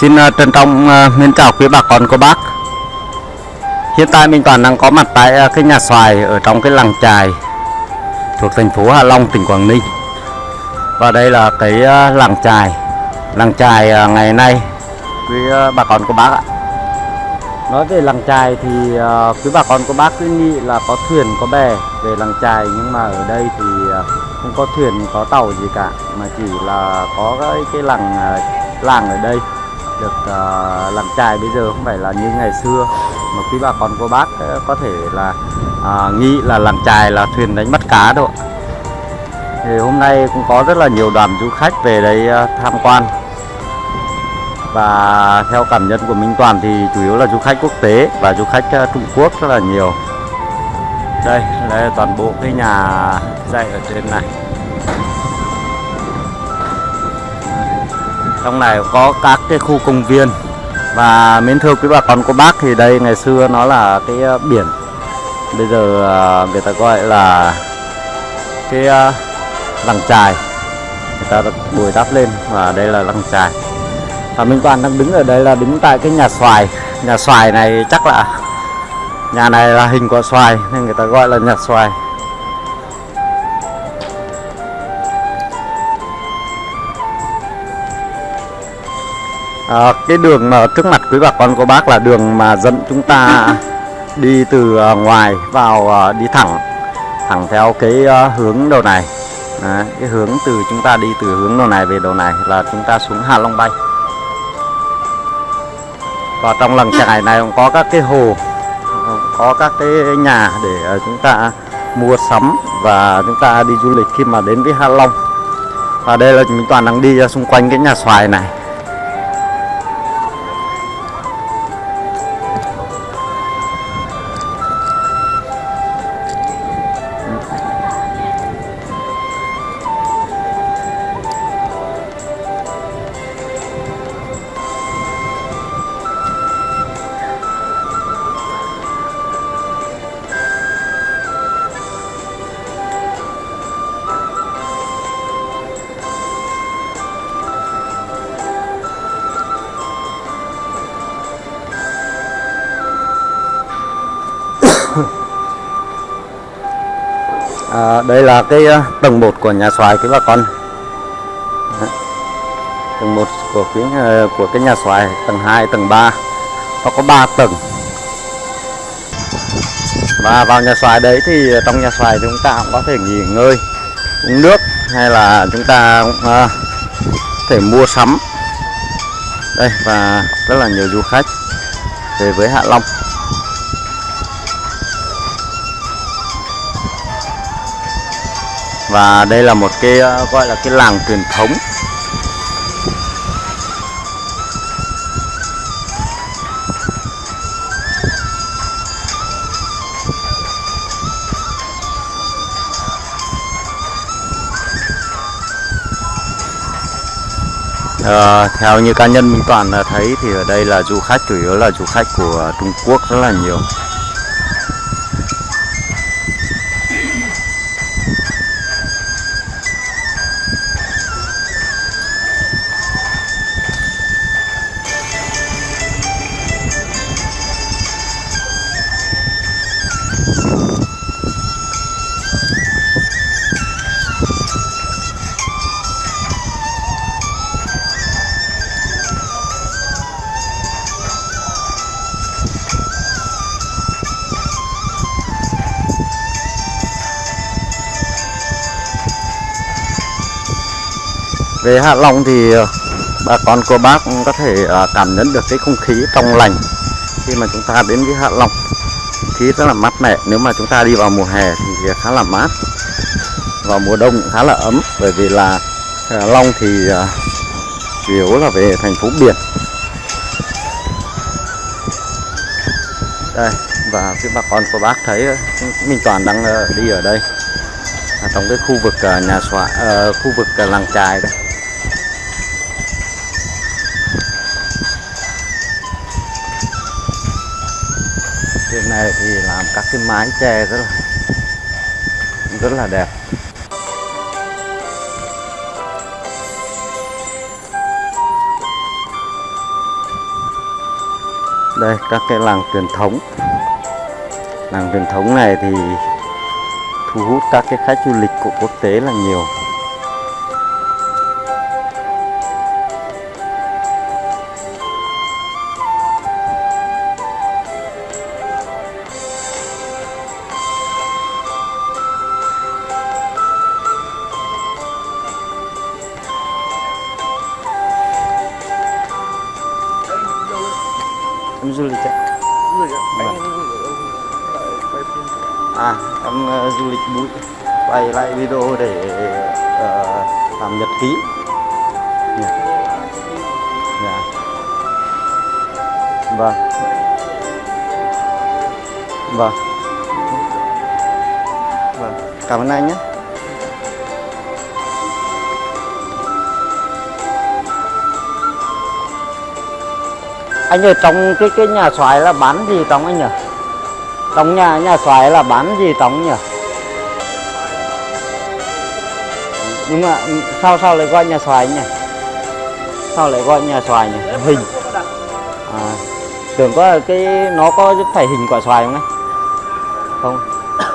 Xin uh, trân trọng uh, mến chào quý bà con cô bác. Hiện tại mình toàn đang có mặt tại uh, cái nhà xoài ở trong cái làng trài thuộc thành phố Hạ Long, tỉnh Quảng Ninh. Và đây là cái uh, làng trài Làng trài uh, ngày nay quý uh, bà con cô bác ạ. Nói về làng trài thì uh, quý bà con cô bác cứ nghĩ là có thuyền có bè về làng trài Nhưng mà ở đây thì uh, không có thuyền có tàu gì cả Mà chỉ là có cái, cái làng uh, làng ở đây được ờ, uh, làm trài bây giờ không phải là như ngày xưa. Mà quý bà con cô bác ờ, có thể là uh, nghĩ là làm trài là thuyền đánh bắt cá đâu thì hôm nay cũng có rất là nhiều đoàn du khách về đây uh, tham quan. Và theo cảm nhận của Minh Toàn thì chủ yếu là du khách quốc tế và du khách uh, Trung Quốc rất là nhiều. Đây là toàn bộ cái nhà dạy ở trên này. Trong này có các cái khu công viên. Và mến thưa quý bà con, cô bác thì đây ngày xưa nó là cái ờ, biển. Bây giờ ờ, người ta gọi là cái lăng làng trài người ta bồi đắp lên và đây là làng trài và Minh Toàn đang đứng ở đây là đứng tại cái nhà xoài. Nhà xoài này chắc là, nhà này là hình quả xoài nên người ta gọi là nhà xoài. À, cái đường mà trước mặt quý bà con cô bác là đường mà dẫn chúng ta đi từ à, ngoài vào à, đi thẳng thẳng theo cái hướng đầu này. Đấy, cái hướng từ chúng ta đi từ hướng đầu này về đầu này là chúng ta xuống Hạ Long Bay. Và trong làng trại này cũng có các cái hồ có các cái nhà để chúng ta mua sắm và chúng ta đi du lịch khi mà đến với Hạ Long. Và đây là mình toàn đang đi xung quanh cái nhà xoài này à, đây là cái ờ, tầng 1 của nhà xoài quý bà con. Đấy. tầng 1 của cái ờ, của cái nhà xoài tầng 2 tầng 3 nó có 3 tầng. Và vào nhà xoài đấy thì trong nhà xoài chúng ta cũng có thể nghỉ ngơi uống nước hay là chúng ta ờ, cũng, à, thể mua sắm. Đây và rất là nhiều du khách về với Hạ Long. Và đây là một cái ờ, gọi là cái làng truyền thống. À, theo như cá nhân Minh Toàn ờ, thấy thì ở đây là du khách chủ yếu là du khách của Trung Quốc rất là nhiều. Về Hạ Long thì ờ, bà con cô bác cũng có thể ờ, cảm nhận được cái không khí trong lành khi mà chúng ta đến với Hạ Long. Khí rất là mát mẻ, nếu mà chúng ta đi vào mùa hè thì khá là mát. Vào mùa đông cũng khá là ấm, bởi vì là Hạ Long thì ờ, chủ yếu là về thành phố biển. Đây, và phía bà con cô bác thấy Minh Toàn đang đi ở đây. Trong cái khu vực nhà xóa khu vực làng trài đây. Này thì làm các cái mái tre rất là rất là đẹp. Đây, các cái làng truyền thống. Làng truyền thống này thì thu hút các cái khách du lịch của quốc tế là nhiều. Du lịch bụi quay lại video để uh, làm nhật ký. Yeah. Yeah. vâng. Vâng. Vâng. Cảm ơn anh nhé. Anh ở trong cái cái nhà xoài là bán gì trong anh nhỉ? Trong nhà nhà xoài là bán gì trong nhỉ? Nhưng mà sao sao lại gọi nhà xoài nhỉ? Sao lại gọi nhà xoài nhỉ? Hình. À, tưởng có cái nó có phải hình quả xoài không ấy? Không. Dạ.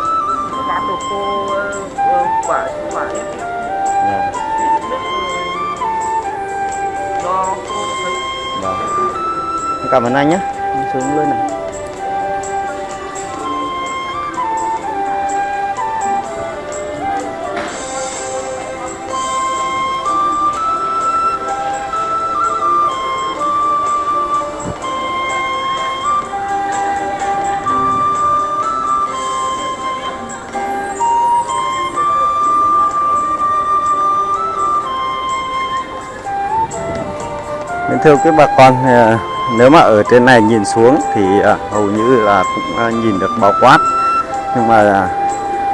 Dạ. Cảm ơn anh nhé. Xuống lên này. Thưa quý bà con ờ, nếu mà ở trên này nhìn xuống thì ờ, hầu như là cũng ờ, nhìn được bao quát. Nhưng mà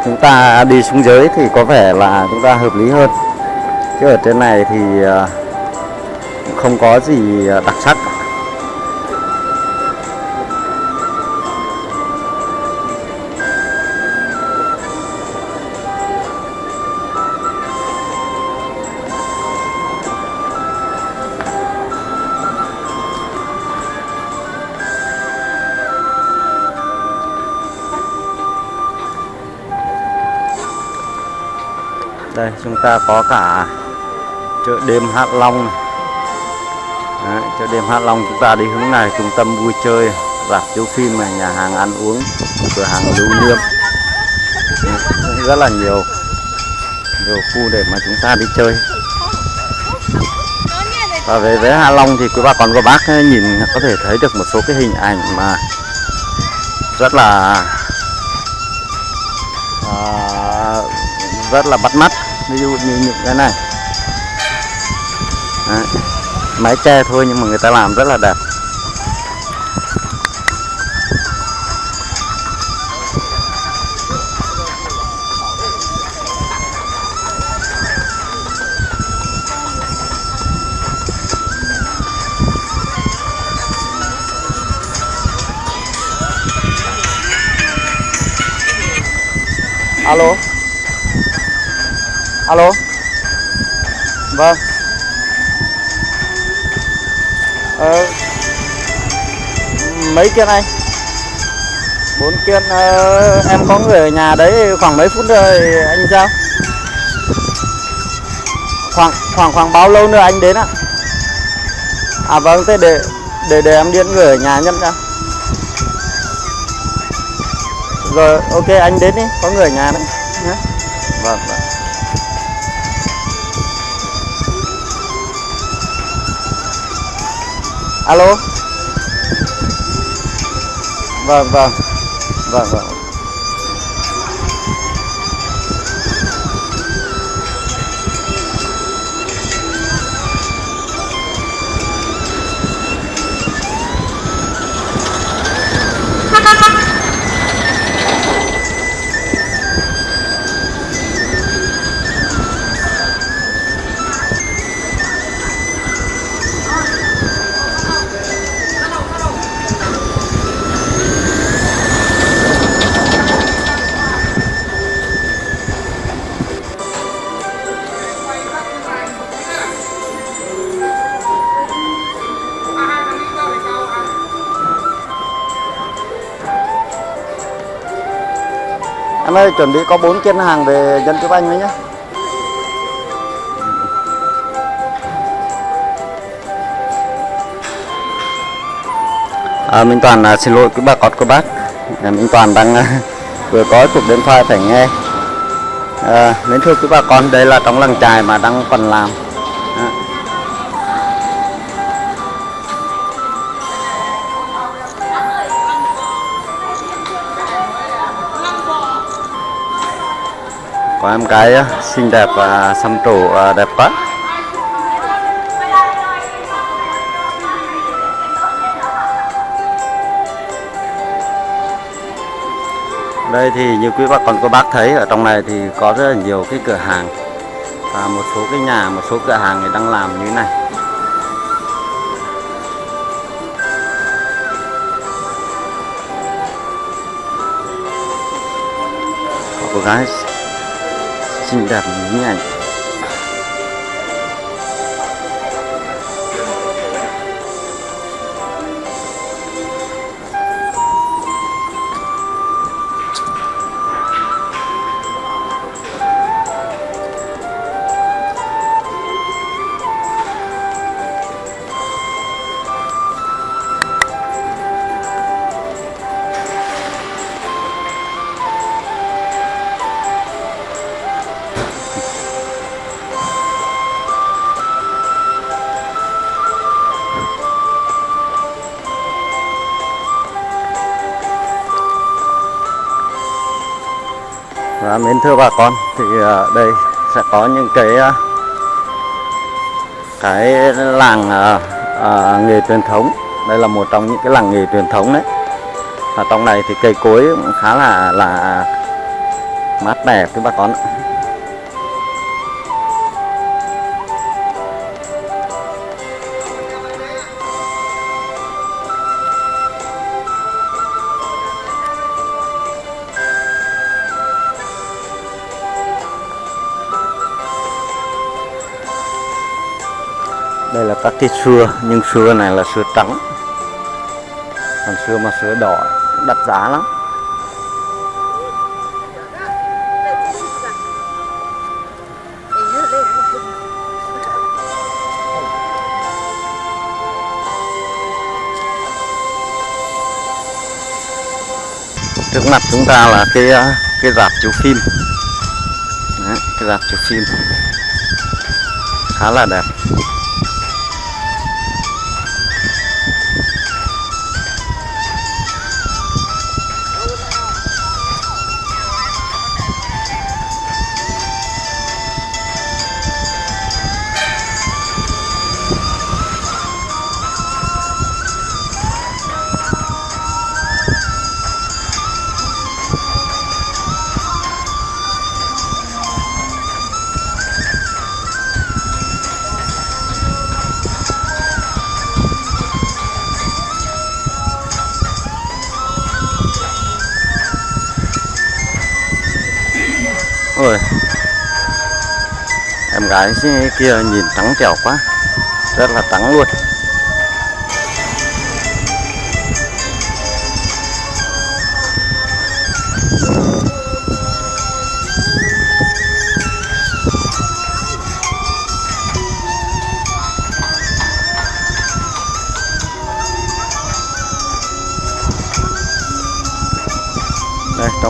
chúng ta đi xuống dưới thì có vẻ là chúng ta hợp lý hơn. Chứ ở trên này thì cũng không có gì đặc chúng ta có cả chợ đêm Hạ Long này. Đấy, chợ đêm Hạ Long chúng ta đi hướng này trung tâm vui chơi rạp chiếu phim này nhà hàng ăn uống cửa hàng lưu niệm. Cũng rất là nhiều nhiều khu để mà chúng ta đi chơi. Và về với Hạ Long thì quý bà con cô bác nhìn có thể thấy được một số cái hình ảnh mà rất là à, rất là bắt mắt ví dụ như những cái này. Đấy. mái tre thôi nhưng mà người ta làm rất là đẹp. Alo alo? Vâng. Ờ, mấy kiên anh? Bốn kiên uh, em có người ở nhà đấy khoảng mấy phút rồi anh sao khoảng khoảng khoảng bao lâu nữa anh đến ạ? À vâng thế để để để em điện người ở nhà nhận ra rồi ok anh đến đi có người ở nhà đấy nhé vâng vâng. Alo vâng vâng vâng vâng em ơi chuẩn bị có bốn chân hàng về dân chụp anh với nhé À, Minh Toàn à, xin lỗi quý bà con cô bác. À, Minh Toàn đang à, vừa có cuộc điện thoại phải nghe. À, Nên thưa quý bà con đây là trong làng trài mà đang còn làm. Có em gái xinh đẹp và xăm trổ à, đẹp quá. Đây thì như quý bà con, cô bác thấy, ở trong này thì có rất là nhiều cái cửa hàng. Và một số cái nhà, một số cửa hàng thì đang làm như thế này. Có cô gái xinh đẹp như này à, mến thưa bà con thì à, đây sẽ có những cái à, cái làng à, à, nghề truyền thống đây là một trong những cái làng nghề truyền thống đấy và trong này thì cây cối cũng khá là là mát mẻ với bà con ạ. Các cái xưa nhưng xưa này là xưa trắng. Còn xưa mà xưa đỏ đắt giá lắm. Trước mặt chúng ta là cái cái rạp chiếu phim. Đấy, cái rạp chiếu phim. Khá là đẹp. Rồi. Em gái kia nhìn trắng trẻo quá rất là trắng luôn.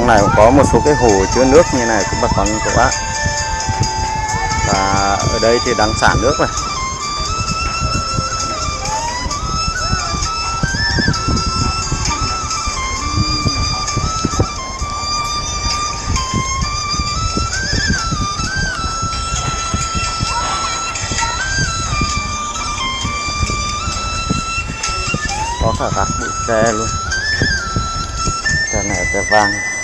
Này cũng có một số cái hồ chứa nước như này cũng bà con các bác và ở đây thì đang xả nước này. Có cả các bụi tre luôn. Tre này tre vàng.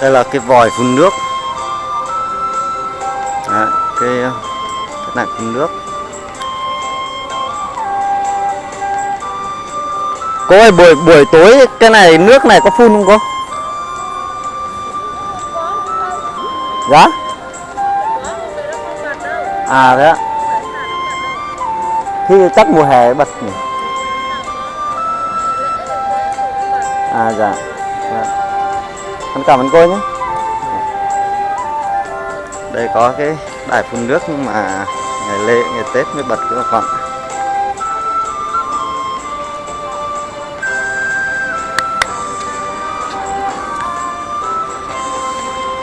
Đây là cái vòi phun nước. Đấy, cái ờ, cái này phun nước. Cô ơi buổi buổi tối cái này nước này có phun không cô? Dạ? À thế ạ. Thì chắc mùa hè bật nhỉ? À dạ. Dạ. Con cảm ơn cô nhé đây có cái đài phun nước nhưng mà ngày lễ ngày tết mới bật cái còn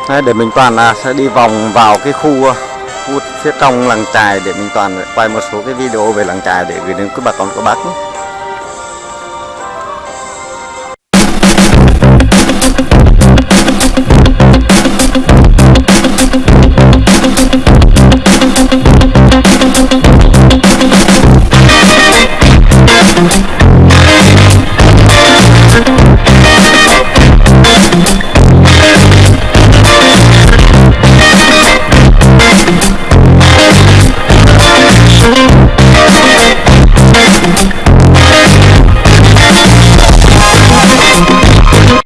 Đấy, để mình toàn là sẽ đi vòng vào cái khu ờ, khu phía trong làng trài để mình toàn quay một số cái video về làng trài để gửi đến các bà con các bác nhé.